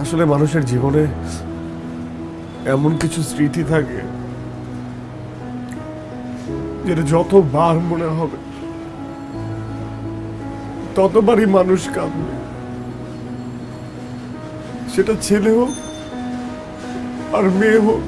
আসলে মানুষের জীবনে এমন কিছু স্মৃতি থাকে যেটা যতবার মনে হবে, ততবারই মানুষ কাঁদবে। সেটা ছেলে হোক আর মেয়ে হোক